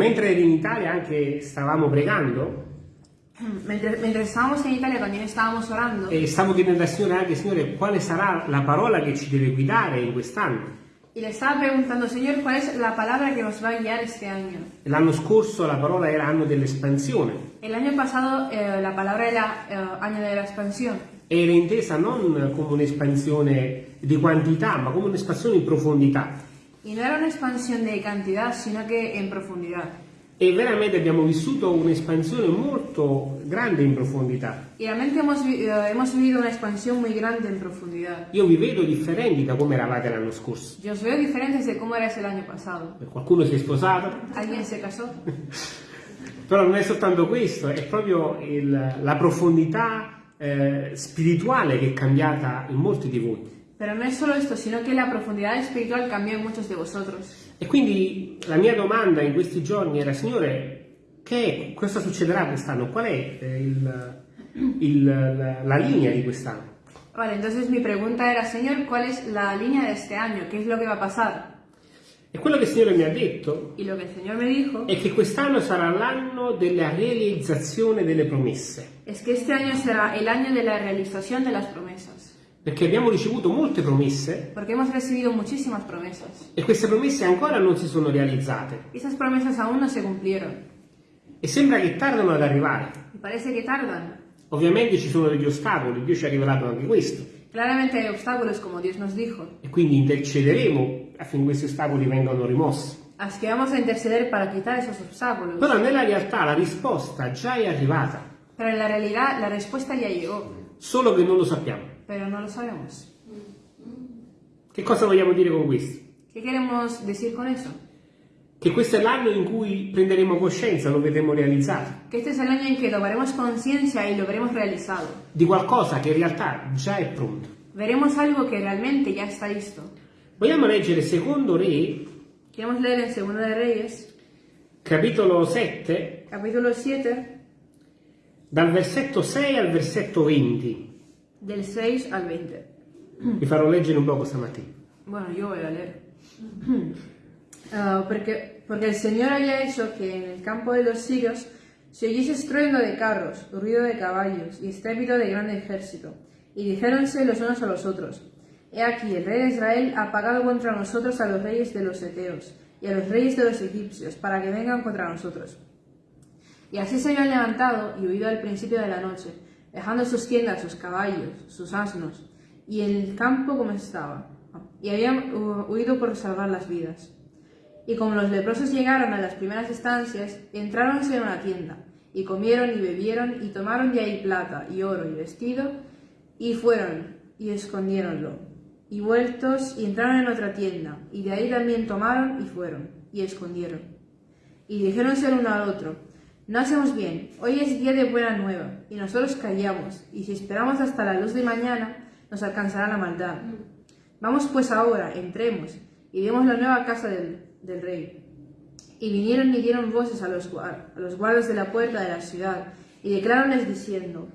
Mentre eri in Italia anche stavamo pregando Mentre, mentre estábamos en Italia también estábamos orando e stavo chiedendo al Signore anche, Signore, quale sarà la parola che ci deve guidare in quest'anno. y le estaba preguntando, Señor, ¿cuál es la palabra que nos va a guiar este año? L'anno scorso la parola era anno dell'espansione El año pasado eh, la palabra era eh, año de la expansión e era intesa non come un'espansione di quantità, ma come un'espansione in profondità. Y no era una expansión de cantidad, sino que en profundidad. E veramente abbiamo vissuto un'espansione molto grande in profondità. Y realmente hemos, vi- eh, hemos vivido una expansión muy grande en profundidad. Io vi vedo differenti da come eravate l'anno scorso. Yo os veo diferentes de cómo erais el año pasado. Qualcuno si è sposato, ¿Alguien se casó? però non è soltanto questo, è proprio il- la profondità eh, spirituale che è cambiata in molti di voi. Pero no es solo esto, sino que la profundidad espiritual cambió en muchos de vosotros. E quindi la mia domanda in questi giorni era, Signore, che, cosa succederà quest'anno? Qual è eh, il- il- la, la linea di quest'anno? Vale, entonces mi pregunta era, Señor, ¿cuál es la línea de este año? ¿Qué es lo que va a pasar? E quello che il Signore mi ha detto Y lo que el Señor me dijo è che quest'anno sarà l'anno della realizzazione delle promesse, es que este año será el año de la realización de las promesas. Perché abbiamo ricevuto molte promesse Porque hemos recibido muchísimas promesas. e queste promesse ancora non si sono realizzate esas promesas aún no se cumplieron. e sembra che tardano ad arrivare. Parece que tardan. Ovviamente ci sono degli ostacoli, Dio ci ha rivelato anche questo Claramente hay obstáculos, como Dios nos dijo. e quindi intercederemo affinché questi ostacoli vengano rimossi. Así que vamos a interceder para quitar esos obstáculos. Però nella realtà la risposta già è arrivata, Pero en la realidad la respuesta ya llegó, solo che non lo sappiamo. Pero no lo sabemos. Che cosa vogliamo dire con questo? ¿Qué queremos decir con eso? Che questo è l'anno in cui prenderemo coscienza, lo vedremo realizzato, Que este es el año en que tomaremos conciencia y lo veremos realizado. di qualcosa che in realtà già è pronto. Veremos algo que realmente ya está listo. Vogliamo leggere secondo Re, Queremos leer en Segundo de Reyes, capitolo 7, capítulo 7, dal versetto 6 al versetto 20. Del 6 al 20. Vi farò leggere un poco stamattina. Bueno, yo voy a leer. Ah, porque, porque el Señor había hecho que en el campo de los sirios se oyese estruendo de carros, ruido de caballos y estrépito de grande ejército. Y dijéronse los unos a los otros, He aquí, el rey de Israel ha pagado contra nosotros a los reyes de los eteos y a los reyes de los egipcios, para que vengan contra nosotros. Y así se habían levantado y huido al principio de la noche, dejando sus tiendas, sus caballos, sus asnos, y el campo como estaba, y habían huido por salvar las vidas. Y como los leprosos llegaron a las primeras estancias, entráronse en una tienda, y comieron y bebieron, y tomaron de ahí plata, y oro, y vestido, y fueron, y escondiéronlo. Y vueltos, y entraron en otra tienda, y de ahí también tomaron, y fueron, y escondieron. Y dijéronse el uno al otro, no hacemos bien, hoy es día de buena nueva, y nosotros callamos, y si esperamos hasta la luz de mañana, nos alcanzará la maldad. Vamos pues ahora, entremos, y vemos la nueva casa del, rey. Y vinieron y dieron voces a los, a los guardas de la puerta de la ciudad, y declararonles diciendo,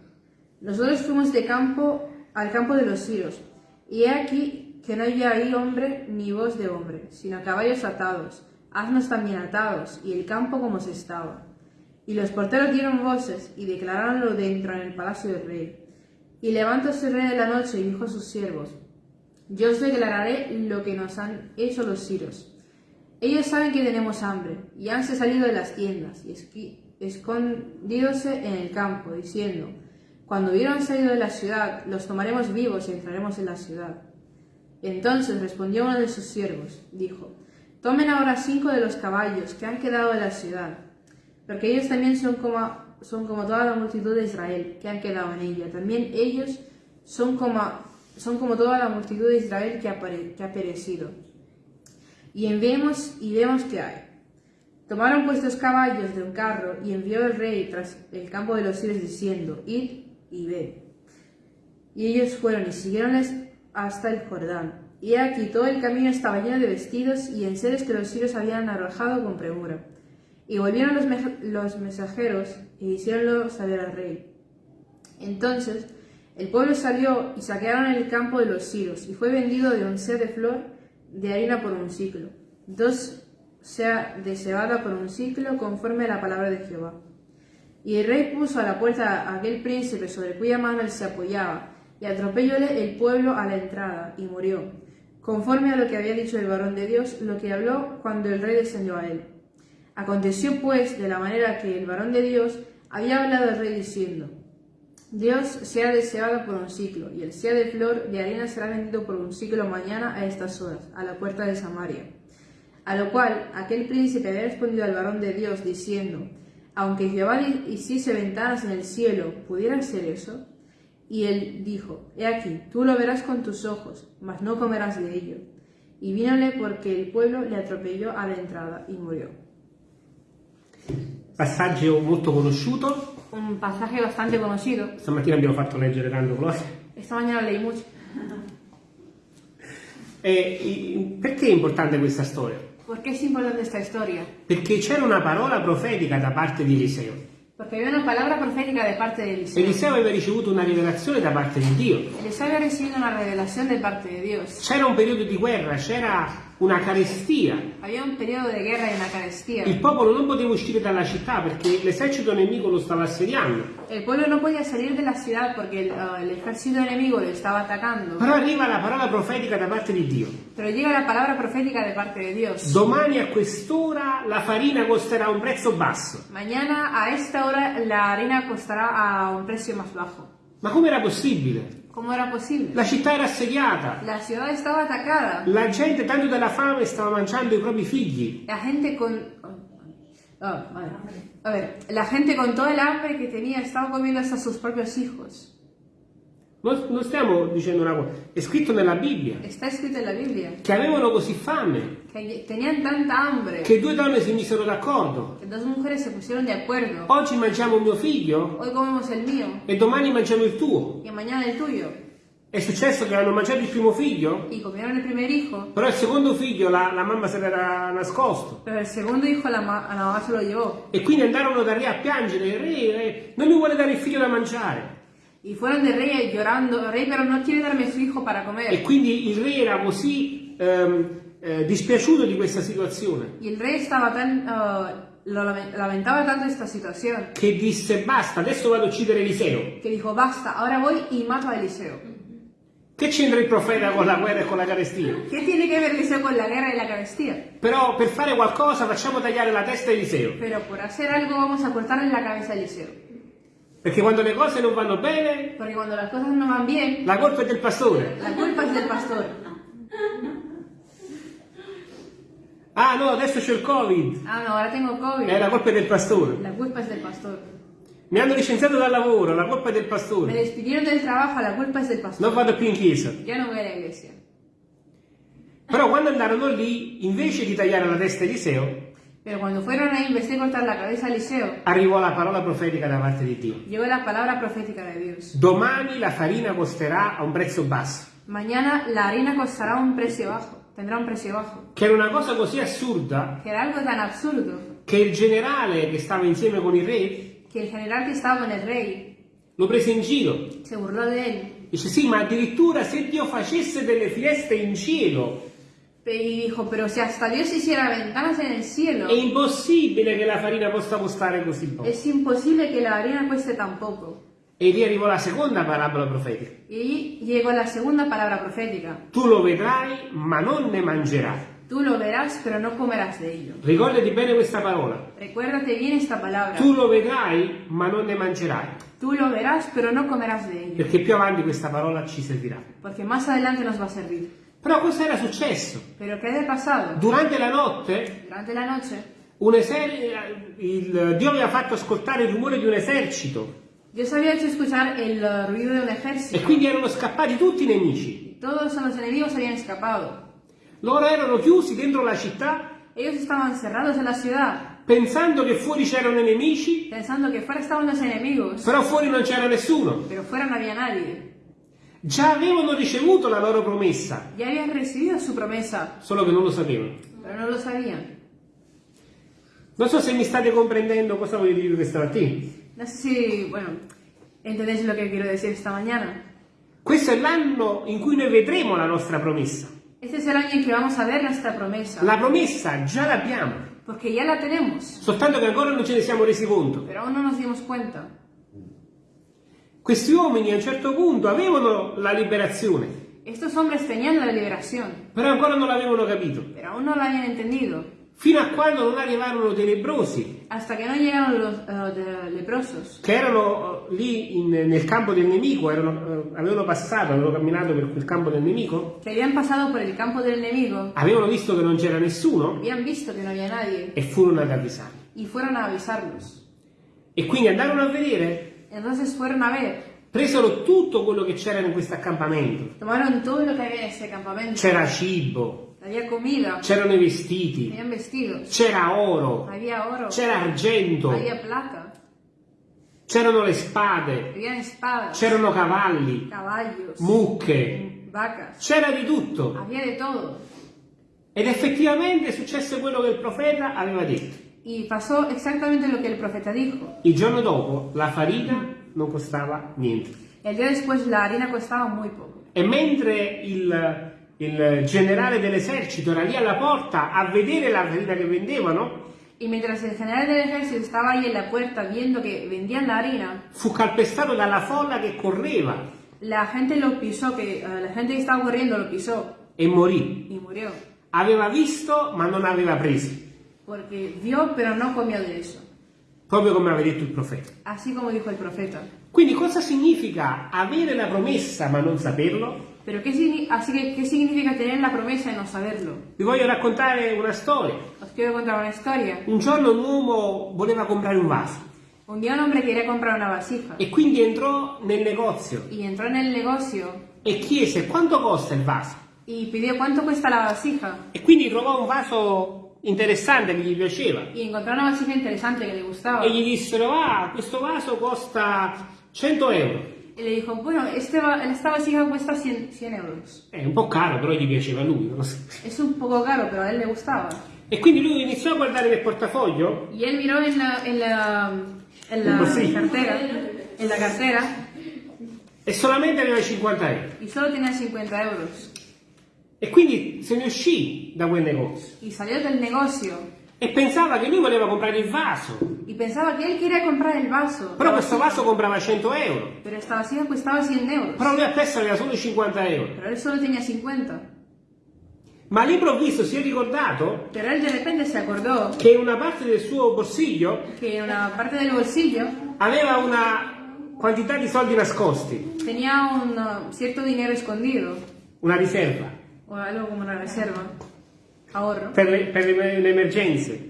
nosotros fuimos de campo al campo de los siros, y he aquí que no había ahí hombre ni voz de hombre, sino caballos atados, asnos también atados, y el campo como se estaba. Y los porteros dieron voces y declararonlo dentro en el palacio del rey. Y levantóse el rey de la noche y dijo a sus siervos, Yo os declararé lo que nos han hecho los siros. Ellos saben que tenemos hambre, y hanse salido de las tiendas, y escondidose en el campo, diciendo, Cuando hubieran salido de la ciudad, los tomaremos vivos y entraremos en la ciudad. Entonces respondió uno de sus siervos, dijo, Tomen ahora cinco de los caballos que han quedado en la ciudad, porque ellos también son como, son como toda la multitud de Israel que han quedado en ella. También ellos son como, son como toda la multitud de Israel que ha, que ha perecido. Y enviemos y vemos qué hay. Tomaron pues dos caballos de un carro y envió el rey tras el campo de los sirios diciendo, id y ved. Y ellos fueron y siguieronles hasta el Jordán. Y aquí todo el camino estaba lleno de vestidos y enseres que los sirios habían arrojado con premura. Y volvieron los, los mensajeros e hicieronlo saber al rey. Entonces el pueblo salió y saquearon el campo de los sirios, y fue vendido de un ser de flor de harina por un ciclo. Dos sea deseada por un ciclo conforme a la palabra de Jehová. Y el rey puso a la puerta a aquel príncipe sobre cuya mano él se apoyaba, y atropellóle el pueblo a la entrada, y murió, conforme a lo que había dicho el varón de Dios, lo que habló cuando el rey descendió a él. Aconteció pues de la manera que el varón de Dios había hablado al rey diciendo, Dios sea deseado por un ciclo, y el sea de flor de harina será vendido por un ciclo mañana a estas horas, a la puerta de Samaria. A lo cual aquel príncipe había respondido al varón de Dios diciendo, aunque Jehová hiciese ventanas en el cielo, ¿pudiera ser eso? Y él dijo, He aquí, tú lo verás con tus ojos, mas no comerás de ello. Y vínole porque el pueblo le atropelló a la entrada y murió. Passaggio molto conosciuto. Un pasaje bastante conocido. Stamattina abbiamo fatto leggere tanto Gloria. Esta mañana leí mucho. E, perché è importante questa storia? Perché è importante questa storia? Perché c'era una parola profetica da parte di Eliseo. Perché había una palabra profética de parte de Eliseo. Eliseo aveva ricevuto una rivelazione da parte di Dio. Eliseo aveva ricevuto una rivelazione da parte di Dio. C'era un periodo di guerra, c'era una carestia. Había un periodo de guerra y una carestia. Il popolo non poteva uscire dalla città perché l'esercito nemico lo stava assediando. El pueblo no podía salir de la ciudad porque el ejército enemigo lo estaba atacando. Però arriva la parola profetica da parte di Dio. Pero llega la palabra profética de parte de Dios. Domani a quest'ora la farina costerà un prezzo basso. Mañana a esta hora la harina costará a un precio más bajo. Ma come era possibile? ¿Cómo era posible? La città era assediata. La ciudad estaba atacada. La gente, tanto dalla fame, stava mangiando i propri figli. La gente con... Oh. A ver, la gente con todo el hambre que tenía estaba comiendo hasta sus propios hijos. Non, non stiamo dicendo una cosa, è scritto nella Bibbia. Está escrito en la Biblia. Che avevano così fame. Tenían tanta hambre. Che due donne si misero d'accordo. Oggi mangiamo il mio figlio. Hoy comemos el mío. E domani mangiamo il tuo. Y mañana el tuyo. È successo che hanno mangiato il primo figlio. Y comieron el primer hijo. Però il secondo figlio la, la mamma se l'era nascosto. Pero el segundo hijo la, la. E quindi andarono da re a piangere. Il re, re non mi vuole dare il figlio da mangiare. Y fueron de rey llorando, rey, pero no quiere darme su hijo para comer. E quindi il re era così ehm, eh, dispiaciuto di questa situazione. Y el rey estaba tan, uh, lo lamentaba tanto esta situación. Che disse basta, adesso vado a uccidere Eliseo. Que dijo basta, ahora voy y mato a Eliseo. Che c'entra il profeta con la guerra e con la carestia? Che tiene che ver Eliseo con la guerra e la carestia? Però per fare qualcosa facciamo tagliare la testa a Eliseo. Pero por hacer algo vamos a cortarle la cabeza a Eliseo. Perché quando le cose non vanno bene, Porque cuando las cosas no van bien, la colpa è del pastore. la culpa es del pastor. Ah no, adesso c'è il Covid. Ah, no, ahora tengo COVID. Eh, la colpa è del pastore. La culpa es del pastor. Mi hanno licenziato dal lavoro, la colpa è del Me pastore. despidieron del trabajo, la culpa es del pastor. Non vado più in chiesa. Ya no voy a la iglesia. Però quando andarono lì, invece di tagliare la testa a Eliseo, Pero cuando fueron ahí, en vez de cortar la cabeza a Eliseo, arrivò la parola profetica da parte di Dio. llegó la palabra profética de Dios. Domani la farina costerà a un prezzo basso. Mañana la harina costará un precio bajo, tendrá un precio bajo. Che era una cosa così assurda Que era algo tan absurdo che il generale che stava insieme con il re que el general que estaba con el rey lo prese in giro. se burló de él Dice sì, ma addirittura se Dio facesse delle finestre in cielo, y dijo, pero si hasta Dios hiciera ventanas en el cielo, è impossibile che la farina possa costare così poco. es imposible que la harina cueste tan poco. E lì arrivò la seconda parabola profetica. Y llegó la segunda palabra profética. Tu lo vedrai, ma non ne mangerai. Tú lo verás, pero no comerás de ello. Ricordati bene questa parola. Recuérdate bien esta palabra. Tu lo vedrai, ma non ne mangerai. Tú lo verás, pero no comerás de ello. Perché più avanti questa parola ci servirà. Porque más adelante nos va a servir. Però cosa era successo? Pero ¿qué pasado? Durante la notte Durante la noche, un eser- il- Dio aveva fatto ascoltare il rumore di un esercito Dios había hecho escuchar el ruido de un e ejército. quindi erano scappati tutti i nemici. Todos los enemigos habían escapado. Loro erano chiusi dentro la città Ellos estaban cerrados en la ciudad, pensando che fuori c'erano nemici, pensando que fuera estaban los enemigos, però fuori non c'era nessuno. pero fuera no había nadie. Già avevano ricevuto la loro promessa, Ya habían recibido su promesa, solo che non lo sapevano. pero no lo sabían. Non so se mi state comprendendo cosa voglio dire questa mattina. No sé si, bueno, entendéis lo que quiero decir esta mañana. Questo è l'anno in cui noi vedremo la nostra promessa. Este es el año en que vamos a ver nuestra promesa. La promessa già l'abbiamo, Porque ya la tenemos. soltanto che ancora non ce ne siamo resi conto. Pero aún no nos dimos cuenta. Questi uomini a un certo punto avevano la liberazione, Estos hombres tenían la liberación, però ancora non l'avevano capito. pero aún no la habían entendido. Fino a quando non arrivarono dei lebrosi Hasta que no llegaron los de- leprosos, che erano eh, lì in- nel campo del nemico, erano, eh, avevano passato, avevano camminato per quel campo del nemico, que habían pasado por el campo del enemigo, avevano visto che non c'era nessuno habían visto que no había nadie e furono ad avvisarli. y fueron a avisarlos. E quindi andarono a vedere, Entonces fueron a ver, presero tutto quello che c'era in questo accampamento. tomaron todo lo que había en ese campamento. C'era cibo, c'erano i vestiti, c'era oro, c'era argento, c'erano le spade, c'erano cavalli, caballos, mucche, c'era di tutto. Ed effettivamente successe quello che il profeta aveva detto. Y pasó exactamente lo que el profeta dijo. Il giorno dopo la farina non costava niente. El día después la harina costaba muy poco. E mentre il, il generale dell'esercito era lì alla porta a vedere la farina che vendevano, Y mientras el general del ejército estaba ahí en la puerta viendo que vendían la harina, fu calpestato dalla folla che correva la gente lo pisó, que eh, la gente que estaba corriendo lo pisó e morì. y murió. Aveva visto ma non aveva preso, Porque vio pero no comió de eso. proprio come aveva detto il profeta. Así como dijo el profeta. Quindi cosa significa avere la promessa ma non saperlo? Pero ¿qué, así que, ¿qué significa tener la promesa y no saberlo? Vi voglio raccontare una storia. Os quiero contar una historia. Un giorno un uomo voleva comprare un vaso Un día un hombre quería comprar una vasija e quindi entrò nel negozio y entró en el negocio e chiese quanto costa il vaso. y pidió cuánto cuesta la vasija E quindi trovò un vaso interessante che gli piaceva. y encontró una vasija interesante que le gustaba. E gli dissero, ah, questo vaso costa 100 euro. Y le dijo, bueno, este va- esta vasija cuesta 100, 100 euros. È un po' caro, però gli piaceva a lui. Es un poco caro, pero a él le gustaba. E quindi lui iniziò a guardare nel portafoglio Y él miró en la, en la, en la Pues sí. cartera, en la cartera, e solamente aveva 50 euro. y solo tenía 50 euros. E quindi se ne uscì da quel negozio. Y salió del negocio E pensava che lui voleva comprare il vaso. y pensaba que él quería comprar el vaso. Però questo vaso comprava 100 euro. Pero esta vasija costaba 100 euros. Però lui appresso aveva solo 50 euro. Pero él solo tenía 50. Ma all'improvviso si è ricordato Pero él de repente se acordó che in una parte del suo borsiglio una parte del bolsillo aveva una quantità di soldi nascosti, tenía un cierto dinero escondido, una riserva, o algo como una reserva, ahorro, per le, per le- le emergenze.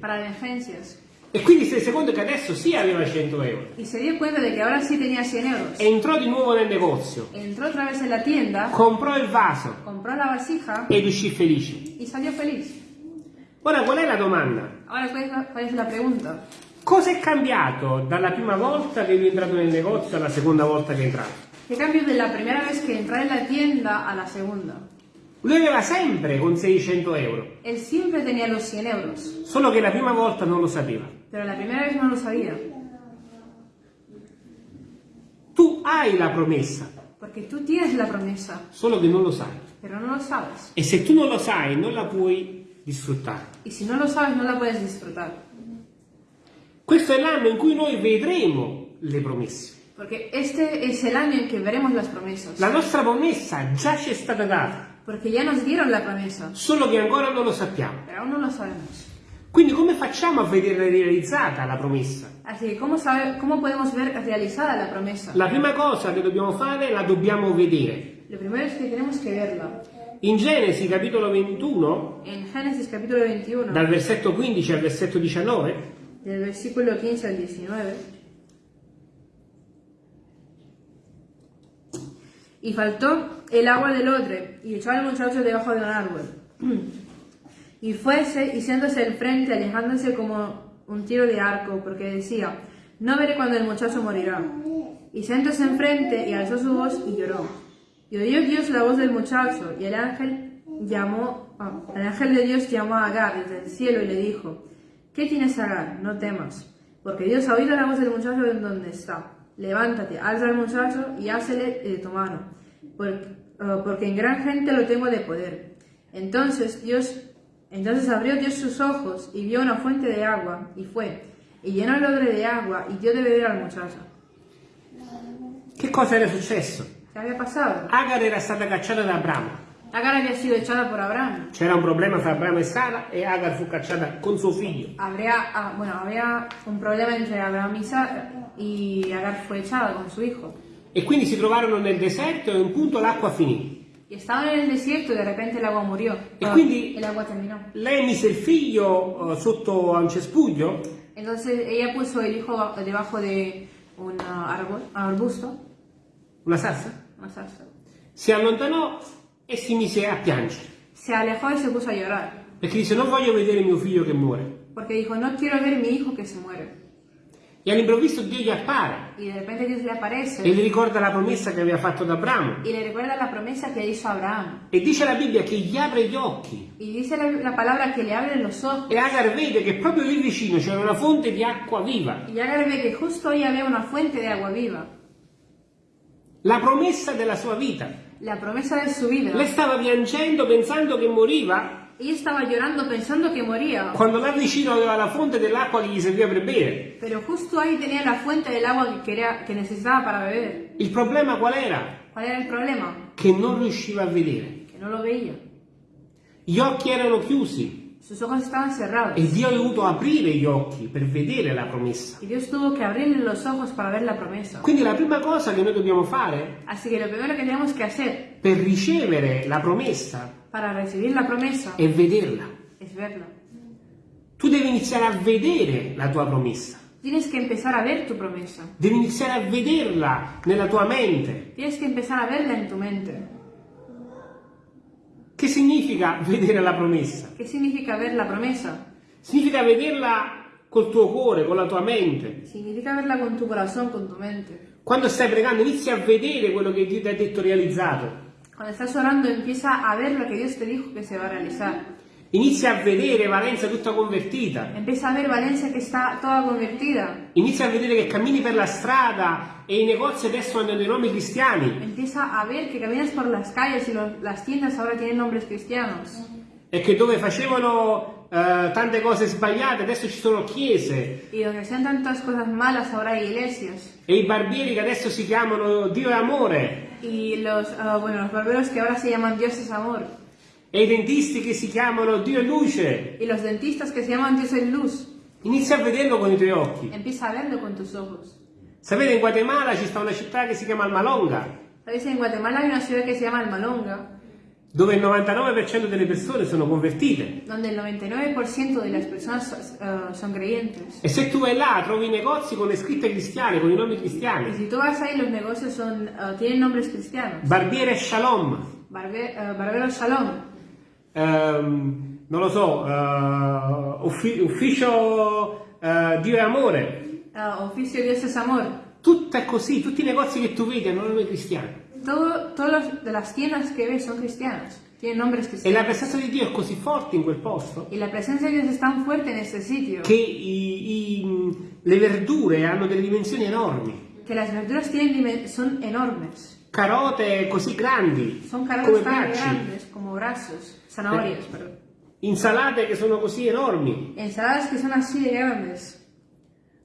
E quindi si rese conto che adesso sì aveva 100 euro. Y se dio cuenta que ahora sí tenía 100 euros. Entrò di nuovo nel negozio, Entró otra vez en la tienda, comprò il vaso compró la vasija ed uscì felice. y salió feliz. Ora qual è la domanda? Ahora, ¿cuál es la, pregunta? Cosa è cambiato dalla prima volta che lui è entrato nel negozio alla seconda volta che è entrato? ¿Qué cambio de la primera vez que entró en la tienda a la segunda? Lui aveva sempre con 600 euro, Él siempre tenía los 100 euros, solo che la prima volta non lo sapeva. pero la primera vez no lo sabía. Tu hai la promessa, Porque tú tienes la promesa, solo che non lo sai. pero no lo sabes. E se tu non lo sai, non la puoi disfruttare. Y si no lo sabes, no la puedes disfrutar. Questo è l'anno in cui noi vedremo le promesse. Porque este es el año en que veremos las promesas. La nostra promessa già ci è stata data, Porque ya nos dieron la promesa, solo che ancora non lo sappiamo. pero aún no lo sabemos. Quindi come facciamo a vedere realizzata la promessa? Así que, ¿cómo, sabe- ¿cómo podemos ver realizada la promesa? La prima cosa che dobbiamo fare la dobbiamo vedere. Lo primero es que tenemos que verla. In Genesi capitolo 21, En Génesis capítulo 21, dal versetto 15 al versetto 19, del versículo 15 al 19. Y faltó el agua del odre, y echó al muchacho debajo de un árbol. Y fuese y siéndose al frente, alejándose como un tiro de arco, porque decía, no veré cuando el muchacho morirá. Y sentóse enfrente y alzó su voz y lloró. Y oyó Dios la voz del muchacho, y el ángel llamó, ah, el ángel de Dios llamó a Agar desde el cielo y le dijo, ¿qué tienes Agar? No temas, porque Dios ha oído la voz del muchacho en donde está. Levántate, alza al muchacho y hácele de tu mano, por- ah, porque en gran gente lo tengo de poder. Entonces Dios, entonces abrió Dios sus ojos y vio una fuente de agua y fue y llenó el odre de agua y dio de beber al muchacho. Che cosa era successo? ¿Qué había pasado? Agar era stata cacciata da Abramo. Agar había sido echada por Abraham. C'era un problema tra Abramo e Sara e Agar fu cacciata con suo figlio. Habría, ah, bueno, había un problema entre Abraham y Sara y Agar fue echada con su hijo. E quindi si trovarono nel deserto e a un punto l'acqua finì. Y estaban en el desierto y de repente el agua murió. E quindi el agua terminó. lei mise il figlio eh, sotto a un cespuglio Entonces ella puso el hijo ba- debajo de un ah, árbol, arbusto, una salsa, una zarza. si allontanò e si mise a piangere. Se alejó y se puso a llorar. Perché dice non voglio vedere mio figlio che muore. Porque dijo, no quiero ver mi hijo que se muere. E all'improvviso Dio gli appare e gli ricorda la promessa che aveva fatto ad Abramo. E dice la Bibbia che gli apre gli occhi. La, la. E Agar vede che proprio lì vicino c'era una fonte di acqua viva. Y Agar ve que justo ahí había una fuente de agua viva. La promessa della sua vita. La promesa de su vida. Lei stava piangendo pensando che moriva Ella estaba llorando pensando que moría. quando là vicino aveva la fonte dell'acqua che gli serviva per bere. Pero justo ahí tenía la fuente del quería, que necesitaba para beber. Il problema qual era? ¿Cuál era el problema? Che non riusciva a vedere. Que no lo veía. Gli occhi erano chiusi E Dio ha dovuto aprire gli occhi per vedere la promessa. Y Dios tuvo que abrirle los ojos para ver la promesa. Quindi la prima cosa che noi dobbiamo fare Así que lo primero que tenemos que hacer per ricevere la promessa para recibir la promesa è vederla. es verla. Tu devi iniziare a vedere la tua promessa. Tienes que empezar a ver tu promesa. Devi iniziare a vederla nella tua mente. Tienes que empezar a verla en tu mente. Che significa vedere la promessa? ¿Qué significa ver la promesa? Significa vederla col tuo cuore, con la tua mente. Significa verla con tu corazón, con tu mente. Quando stai pregando inizi a vedere quello che Dio ti ha detto realizzato. Cuando estás orando empieza a ver lo que Dios te dijo que se va a realizar. Inizia a vedere Valenza tutta convertita. Empieza a ver Valencia que está toda convertida. Inizia a vedere che cammini per la strada e i negozi adesso hanno dei nomi cristiani Empieza a ver que caminas por las calles y los- las tiendas ahora tienen nombres cristianos. e che dove facevano eh, tante cose sbagliate adesso ci sono chiese Y donde hacían tantas cosas malas ahora hay iglesias. e i barbieri che adesso si chiamano Dio è amore Y los, ah, bueno, los barberos que ahora se llaman Dios es amor. E i dentisti che si chiamano Dio è luce. Y los dentistas que se llaman Dios es luz. Inizia a vederlo con i tuoi occhi. Empieza a verlo con tus ojos. Sapete in Guatemala ci sta una città che si chiama Almalonga ¿Sabéis? En Guatemala hay una ciudad que se llama Almalonga, dove il 99% delle persone sono convertite. donde el 99% de las personas ah, son creyentes. E se tu vai là trovi negozi con le scritte cristiane, con i nomi cristiani. si tú vas ahí, los negocios son, ah, tienen nombres cristianos. Barbiere Shalom, Barbe- ah, Barbero Shalom, ehm, non lo so, eh, uffi- ufficio eh, Dio è amore. ah, Oficio Dios es Amor. Tutto è così, tutti i negozi che tu vedi hanno nomi cristiani. Todo, todas de las tiendas que ves son cristianas, tienen nombres E la presenza di Dio è così forte in quel posto Y la presencia de Dios es tan fuerte en este sitio che i- i- le verdure hanno delle dimensioni enormi. que las verduras tienen dimen- son enormes. Carote così grandi Son come carotas tan bracci, grandes como brazos, zanahorias, perdón. insalate che sono così enormi. Ensaladas que son así de grandes.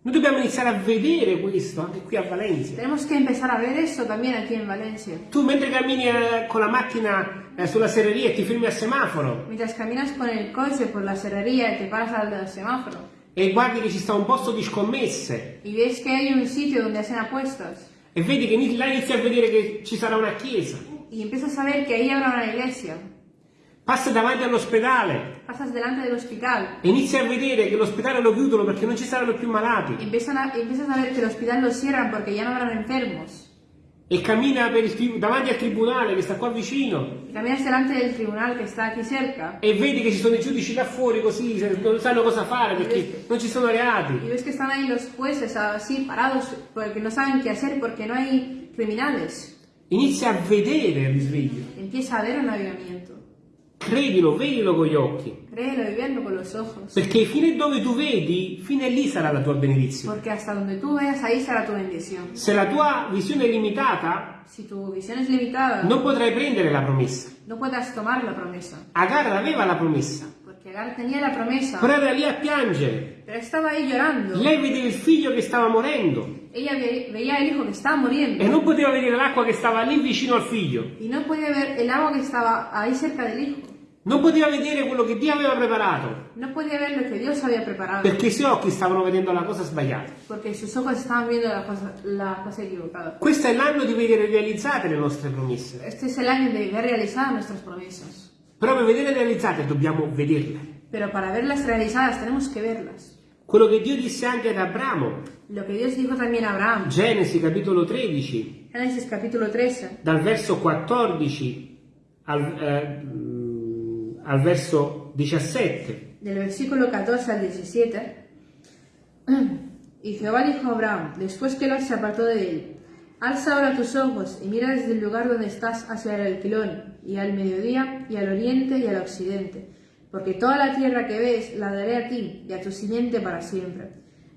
Noi dobbiamo iniziare a vedere questo anche qui a Valencia. Tenemos que empezar a ver eso también aquí en Valencia. Tu mentre cammini eh, con la macchina eh, sulla serreria e ti fermi al semaforo Mientras caminas con el coche por la serrería y te paras al semáforo e guardi che ci sta un posto di scommesse y ves que hay un sitio donde hacen apuestas e vedi che là inizi a vedere che ci sarà una chiesa, y empiezas a ver que ahí habrá una iglesia, passi davanti all'ospedale. Pasas delante del hospital. E inizi a vedere che l'ospedale lo chiudono perché non ci saranno più malati. Y empiezan a, empiezas a ver que el hospital lo cierran porque ya no habrán enfermos. E cammina davanti al tribunale che sta qua vicino caminas delante del tribunal que está aquí cerca e vedi che ci sono i giudici là fuori così, non sanno cosa fare perché non ci sono reati. ves que están ahí los jueces así parados porque no saben qué hacer porque no hay criminales. Inizi a vedere il risveglio. Empieza a haber un avivamiento. Credilo, vedilo con gli occhi. Créelo y verlo con los ojos. Perché fino a dove tu vedi, fino a lì sarà la tua benedizione. Porque hasta donde tú veas, ahí será tu bendición. Se la tua visione è limitata, Si tu visión es limitada, non potrai prendere la promessa. no podrás tomar la promesa. Agar aveva la promessa, Porque Agar tenía la promesa, però era lì a piangere. pero estaba ahí llorando. Lei vedeva il figlio che stava morendo Ella ve- veía el hijo que estaba muriendo e non poteva vedere l'acqua che stava lì vicino al figlio. y no podía ver el agua que estaba ahí cerca del hijo. Non poteva vedere quello che Dio aveva preparato, No podía ver lo que Dios había preparado, perché i suoi occhi stavano vedendo la cosa sbagliata. porque sus ojos estaban viendo la cosa, la cosa equivocada. Questo è l'anno di vedere realizzate le nostre promesse. Este es el año de ver realizadas nuestras promesas. Però per vedere realizzate dobbiamo vederle. Pero para verlas realizadas tenemos que verlas. Quello che Dio disse anche ad Abramo, Lo que Dios dijo también a Abraham. Genesi capitolo 13, Génesis capítulo 13, dal verso 14 al, eh, al verso 17. del versículo 14 al 17. Y Jehová dijo a Abraham, después que Lot se apartó de él, alza ahora tus ojos y mira desde el lugar donde estás hacia el alquilón, y al mediodía, y al oriente, y al occidente, porque toda la tierra que ves la daré a ti y a tu simiente para siempre.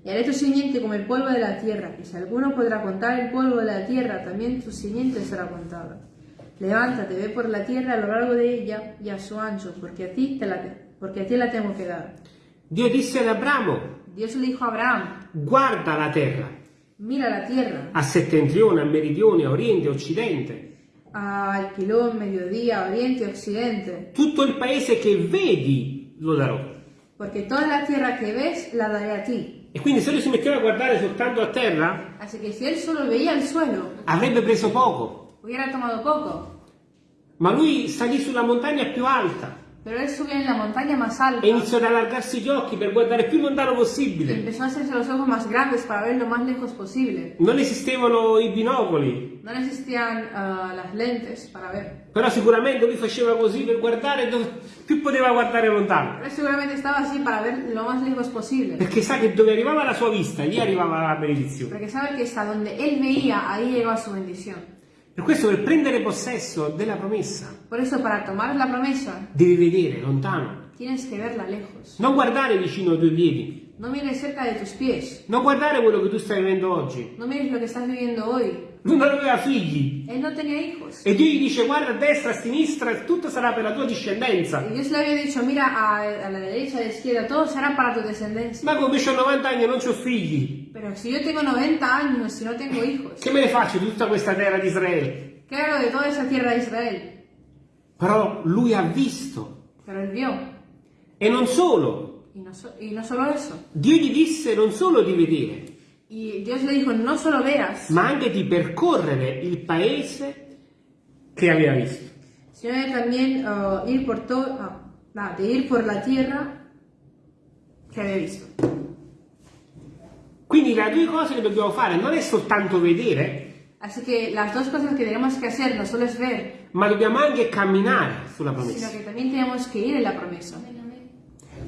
Y haré tu simiente como el polvo de la tierra, y si alguno podrá contar el polvo de la tierra, también tu simiente será contada. Levántate, ve por la tierra a lo largo de ella y a su ancho, porque a ti, te la, porque a ti la tengo que dar. Dio disse ad Abramo, Dios le dijo a Abraham, guarda la terra, mira la tierra, a settentrione, a meridione, a oriente, a occidente, a Alquilón, mediodía, oriente, occidente, tutto il paese che vedi lo darò. porque toda la tierra que ves la daré a ti. E quindi se lui si metteva a guardare soltanto a terra, Así que si él solo veía el suelo, avrebbe preso poco. hubiera tomado poco, Ma lui salì sulla montagna più alta pero él subió en la montaña más alta e iniziò ad allargarsi gli occhi per guardare più lontano possibile. empezó a hacerse los ojos más grandes para ver lo más lejos posible. Non esistevano i binocoli, No existían ah, las lentes para ver, però sicuramente lui faceva così per guardare dove più poteva guardare lontano. pero él seguramente estaba así para ver lo más lejos posible. Perché sa che dove arrivava la sua vista, lì arrivava la benedizione. Porque sabe que hasta donde él veía, ahí llegaba su bendición. Per questo per prendere possesso della promessa Por eso, para tomar la promesa, devi vedere lontano. tienes que verla lejos. Non guardare vicino ai tuoi piedi, No mires cerca de tus pies. non guardare quello che tu stai vivendo oggi. No mires lo que estás viviendo hoy. Non aveva figli. Él no tenía hijos. E Dio gli dice guarda a destra, a sinistra, e tutto sarà per la tua discendenza. Y Dios le había dicho, mira a, a la derecha, a la izquierda, todo será para tu descendencia. Ma come ho 90 anni e non ho figli, Pero si yo tengo 90 años, si no tengo hijos, che me ne faccio di tutta questa terra di Israele? ¿qué hago de toda esa tierra de Israel? Però lui ha visto. Pero él vio. E non solo. Y no, so- y no solo eso. Dio gli disse non solo di vedere, Y Dios le dijo, no solo veas, ma anche di percorrere il paese che aveva visto. sino de también ah, ir por todo, ah, nada, de ir por la tierra que había visto. Quindi le due cose che dobbiamo fare non è soltanto vedere, Así que las dos cosas que tenemos que hacer no solo es ver, ma dobbiamo anche camminare sulla sino promessa. que también tenemos que ir en la promesa.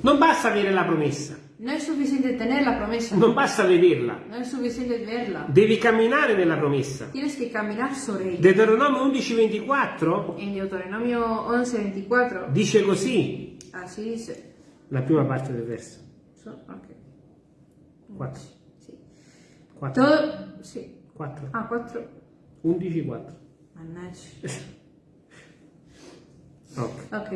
Non basta avere la promessa, No es suficiente tener la promesa, non basta vederla, no es suficiente verla. devi camminare nella promessa. Tienes que caminar sobre ella. Deuteronomio 11:24 En Deuteronomio 11:24, dice così, así dice. la prima parte del verso. So- ok, 4. sí. 4. Todo, sí. 4. Ah, 4. 11 4. Mannaggia. Ok. Ok.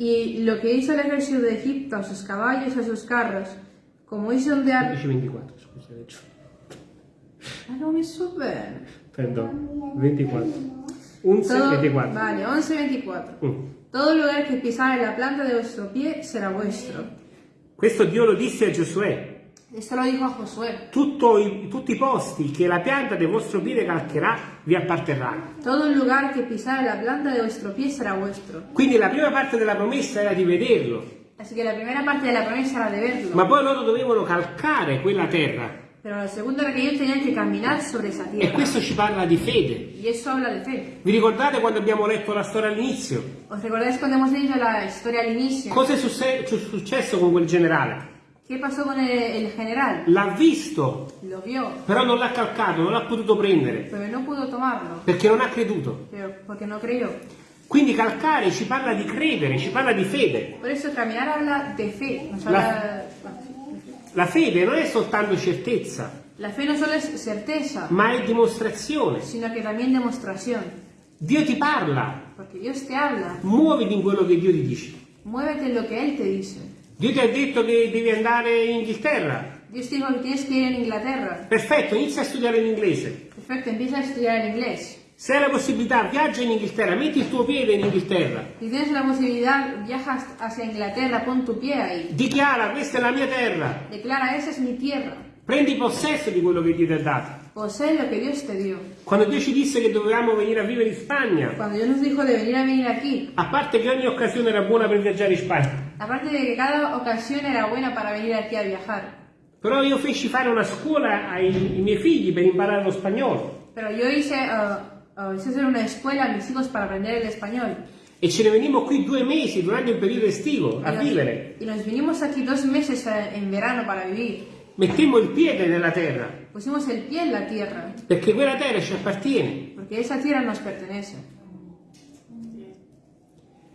Y lo que hizo el ejército de Egipto a sus caballos a sus carros, como hizo ondear... 11 24, scusa, adesso. Ah, no me suben. Perdono. 24. 11 Todo, 24. vale, 11:24. Mm. Todo lugar que pisare la planta de vuestro pie será vuestro. Questo Dio lo disse a Giosuè. Esto lo dijo a Josué. Tutto i- tutti i posti che la pianta del vostro piede calcherà vi apparterranno. Todo lugar que pisare la planta de vuestro pie será vuestro. Quindi la prima parte della promessa era di vederlo, Así que la primera parte de la promesa era de verlo. ma poi loro dovevano calcare quella terra. Pero la segunda era que ellos tenían que caminar sobre esa E tierra. questo ci parla di fede. Y eso habla de fe. Vi ricordate quando abbiamo letto la storia all'inizio? ¿Os recordáis cuando hemos leído la historia al inicio? Cosa è succe- su- successo con quel generale? ¿Qué pasó con el, el general? L'ha visto, Lo vio, però non l'ha calcato, non l'ha potuto prendere, pero no pudo tomarlo, perché non ha creduto. pero porque no creyó. Quindi calcare ci parla di credere, ci parla di fede. Por eso caminar habla de fe, nos habla... La fede non è soltanto certezza, La fe no solo es certeza, ma è dimostrazione. sino que también demostración. Dio ti parla, Porque Dios te habla, muoviti in quello che Dio ti dice. muévete en lo que Él te dice. Dio ti ha detto che devi andare in Inghilterra. Dios te dijo que tienes que ir en Inglaterra. Perfetto, inizia a studiare l'inglese. Perfecto, empieza a estudiar el inglés. Se hai la possibilità, viaggia in Inghilterra, metti il tuo piede in Inghilterra. Si tienes la posibilidad, viajas hacia Inglaterra, pon tu pie ahí. Dichiara, questa è la mia terra. Declara, esa es mi tierra. Prendi possesso di quello che Dio ti ha dato. Posee lo que Dios te dio. Quando Dio ci disse che dovevamo venire a vivere in Spagna, Cuando Dios nos dijo de venir a venir aquí, a parte che ogni occasione era buona per viaggiare in Spagna, aparte de que cada ocasión era buena para venir aquí a viajar, però io feci fare una scuola ai, ai miei figli per imparare lo spagnolo pero yo hice, uh, uh, hice hacer una escuela a mis hijos para aprender el español. e ce ne venimmo qui due mesi durante il periodo estivo a Y nos, vivere. y nos vinimos aquí dos meses eh, en verano para vivir. Mettemmo il piede nella terra, Pusimos el pie en la tierra, perché quella terra ci appartiene. porque esa tierra nos pertenece.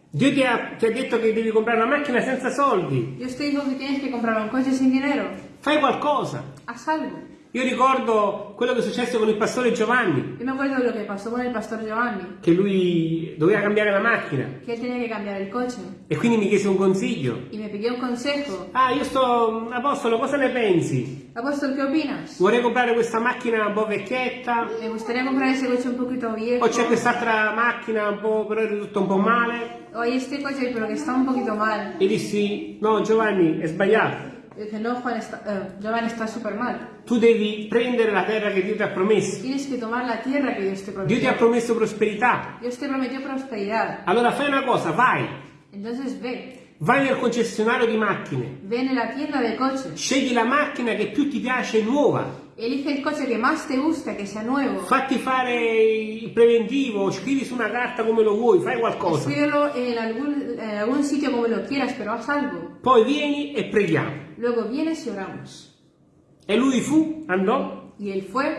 Dio ti ha, ti ha detto che devi comprare una macchina senza soldi. Dios te dijo que tienes que comprar un coche sin dinero. Fai qualcosa. Haz algo. Io ricordo quello che è successo con il pastore Giovanni, Yo me acuerdo lo que pasó con el pastor Giovanni, che lui doveva cambiare la macchina que él tenía que cambiar el coche. e quindi mi chiese un consiglio. Y me pidió un consejo. Ah, io sto, Apostolo, cosa ne pensi? Apóstol, ¿qué opinas? Vorrei comprare questa macchina un po' vecchietta, Me gustaría comprar ese coche un poquito viejo. o c'è quest'altra macchina un po', però è tutto un po' male. O este coche, pero que está un poquito mal. E dissi, no Giovanni, è sbagliato. Yo dije, no, Juan, está, eh, Giovanni está súper mal. Tu devi prendere la terra che Dio ti ha promesso. Tienes que tomar la tierra que Dios te Dio ti ha prometió. promesso prosperità. Dios te prometió prosperidad. Allora fai una cosa, vai. Entonces ve, Vai nel concessionario di macchine. ve en la tienda de coches. Scegli la macchina che più ti piace nuova. Elige el coche que más te gusta, que sea nuevo. Fatti fare il preventivo, scrivi su una carta come lo vuoi, fai qualcosa. Escríbelo en algún, en algún sitio como lo quieras, pero haz algo. Poi vieni e preghiamo. Luego vienes y oramos. E lui fu, andò, Y él fue,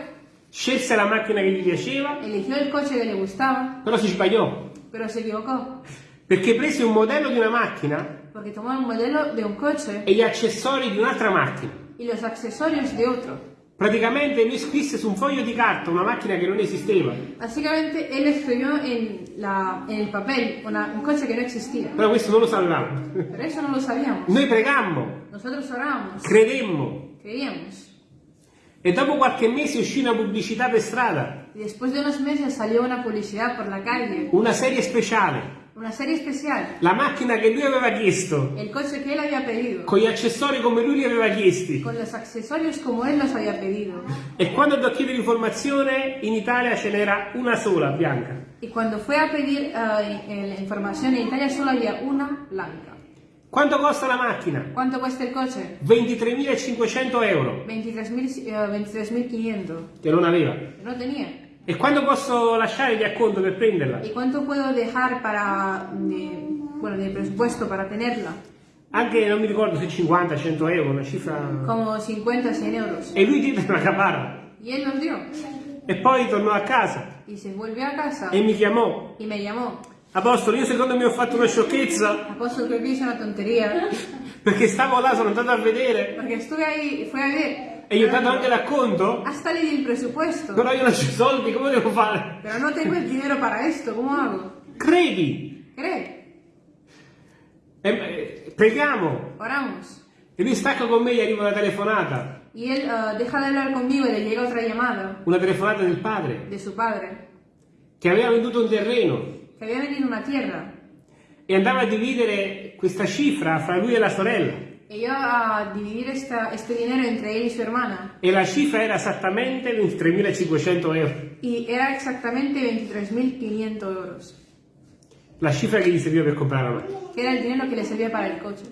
scelse la macchina che gli piaceva, eligió el coche que le gustaba, però si sbagliò. pero se equivocó. Perché prese un modello di una macchina Porque tomó un modelo de un coche e gli accessori di un'altra macchina. y los accesorios de otro. Praticamente lui scrisse su un foglio di carta una macchina che non esisteva, Básicamente él escribió en, la, en el papel una- un coche que no existía. però questo non lo sapevamo. Pero eso no lo sabíamos. Noi pregammo, Nosotros orábamos, credemmo creíamos. e dopo qualche mese uscì una pubblicità per strada, Y después de unos meses salió una publicidad por la calle, una serie speciale, una serie especial, la macchina che lui aveva chiesto, el coche que él había pedido, con gli accessori come lui li aveva chiesti. con los accesorios como él los había pedido. E quando andò a chiedere informazione, in Italia ce n'era una sola, bianca. Y cuando fue a pedir eh, eh, la información en Italia solo había una blanca. Quanto costa la macchina? ¿Cuánto cuesta el coche? 23.500 euro, 23.000, eh, 23.500. che non aveva. No tenía. E quando posso lasciare gli acconto per prenderla? ¿Y cuánto puedo dejar para, de, bueno, de presupuesto para tenerla? Anche non mi ricordo se 50, 100 euro, una cifra... Como 50, 100 euros. E lui diede una caparra. Y él nos dio. E poi tornò a casa Y se volvió a casa e mi chiamò. y me llamó. Apostolo, io secondo me ho fatto una sciocchezza Apóstol, creo que hice una tontería. perché stavo là, sono andato a vedere Porque estuve ahí y fue a ver. E ho dato anche l'acconto, Hasta le di el presupuesto. però io non ho i soldi, come devo fare? Pero no tengo el dinero para esto. ¿Cómo hago? Credi! ¿Cree? E, eh, preghiamo! Oramos. E lui stacca con me e gli arriva una telefonata, Y él ah, deja de hablar conmigo y le llega otra llamada una telefonata del padre, de su padre. che aveva venduto un terreno Que había venido una tierra. e andava a dividere questa cifra fra lui e la sorella. Y iba a dividir esta, este dinero entre él y su hermana. E la cifra era esattamente 23.500 euro, Y era exactamente 23.500 euros. la cifra che gli serviva per comprare la macchina. Que era el dinero que le servía para el coche.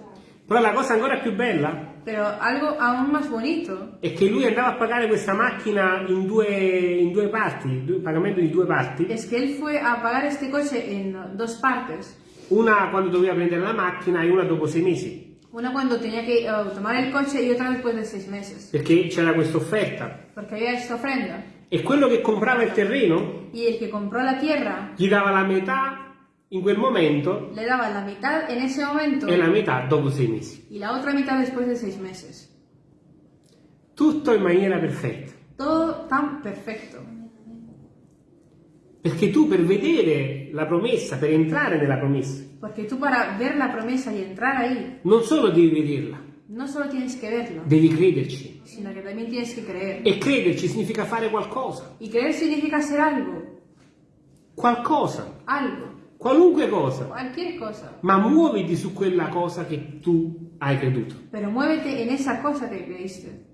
Però la cosa ancora più bella Pero algo aún más bonito è che lui andava a pagare questa macchina in due, in due parti, due- pagamento di due parti, es que él fue a pagar este coche en dos partes. una quando doveva prendere la macchina e una dopo sei mesi, Una cuando tenía que eh, tomar el coche y otra después de seis meses. perché c'era questa offerta. Porque había esta ofrenda. E quello che comprava il terreno Y el que compró la tierra gli dava la metà in quel momento le daba la mitad en ese momento e la metà dopo sei mesi. y la otra mitad después de seis meses. Tutto in maniera perfetta. Todo tan perfecto. Perché tu per vedere la promessa, per entrare nella promessa, Porque tú para ver la promesa y entrar ahí, non solo devi vederla, no solo tienes que verla, devi crederci. sino que también tienes que creer. E crederci significa fare qualcosa. Y creer significa hacer algo, Qualcosa. algo, Qualunque cosa. cualquier cosa. Ma muoviti su quella cosa che tu hai creduto. Pero muévete en esa cosa que creíste.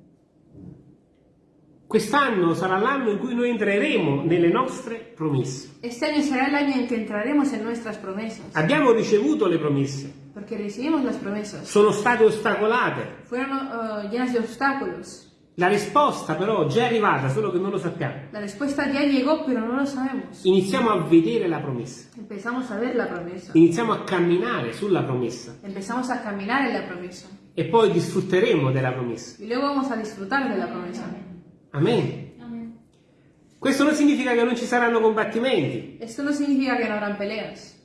Quest'anno sarà l'anno in cui noi entreremo nelle nostre promesse. Este año será el año en que entraremos en nuestras promesas, Abbiamo ricevuto le promesse, porque recibimos las promesas. sono state ostacolate. Fueron uh, llenas de obstáculos. La risposta però già è arrivata, solo che non lo sappiamo. La respuesta ya llegó, pero no lo sabemos. Iniziamo a vedere la promessa, la iniziamo a camminare sulla promessa Empezamos a caminar en la promesa. e poi disfrutteremo della promessa. Y luego vamos a disfrutar de la promesa. Amen. Questo non significa che non ci saranno combattimenti. Esto no significa que no habrán peleas.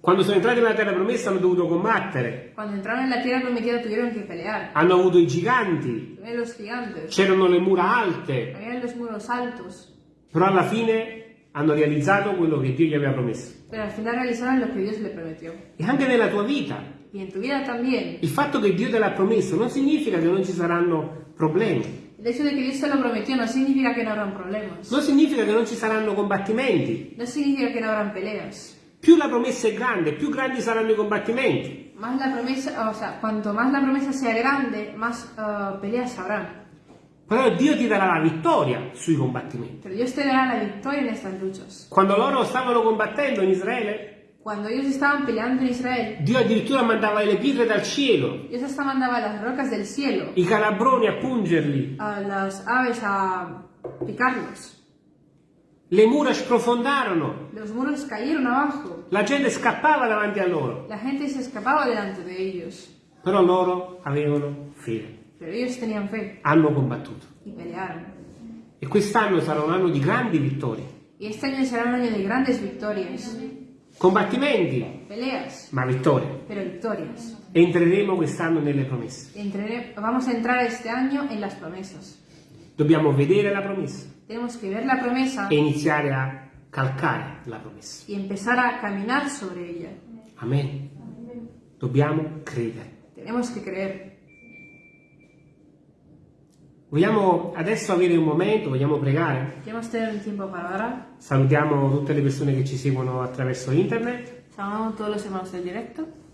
Quando sono entrati nella terra promessa hanno dovuto combattere, Cuando entraron en la tierra prometida tuvieron que pelear. hanno avuto i giganti, c'erano le mura alte, però alla fine hanno realizzato quello che Dio gli aveva promesso. pero al final realizaron lo que Dios le prometió. E anche nella tua vita, tu il fatto che Dio te l'ha promesso non significa che non ci saranno problemi, hecho de que Dios te lo prometió no significa que no habrán problemas. non significa che non ci saranno combattimenti. No significa que no habrán peleas. Più la promessa è grande, più grandi saranno i combattimenti. Más la promesa, o sea, cuanto más la promesa sea grande, más uh, peleas habrán. Però Dio ti darà la vittoria sui combattimenti. Pero Dios te dará la victoria en estas luchas. Quando loro stavano combattendo in Israele, Cuando ellos estaban peleando en Israel, Dio addirittura mandava le pietre dal cielo, Dios hasta mandaba las rocas del cielo i calabroni a pungerli, a las aves a picarlos. le mura sprofondarono, Los muros cayeron abajo. la gente scappava davanti a loro, La gente se escapaba delante de ellos. però loro avevano fede, Pero ellos tenían fe hanno combattuto. y pelearon. E quest'anno sarà un anno di grandi vittorie, Y este año será un año de grandes victorias. Combattimenti, Peleas, ma vittorie. pero victorias. Entreremo quest'anno nelle promesse. Entrare- vamos a entrar este año en las promesas. Dobbiamo vedere la promessa Tenemos que ver la promesa e iniziare a calcare la promessa. y empezar a caminar sobre ella. Amen. Dobbiamo credere. Tenemos que creer. Vogliamo adesso avere un momento, vogliamo pregare? Salutiamo tutte le persone che ci seguono attraverso internet. Saludamos a todos los hermanos del directo.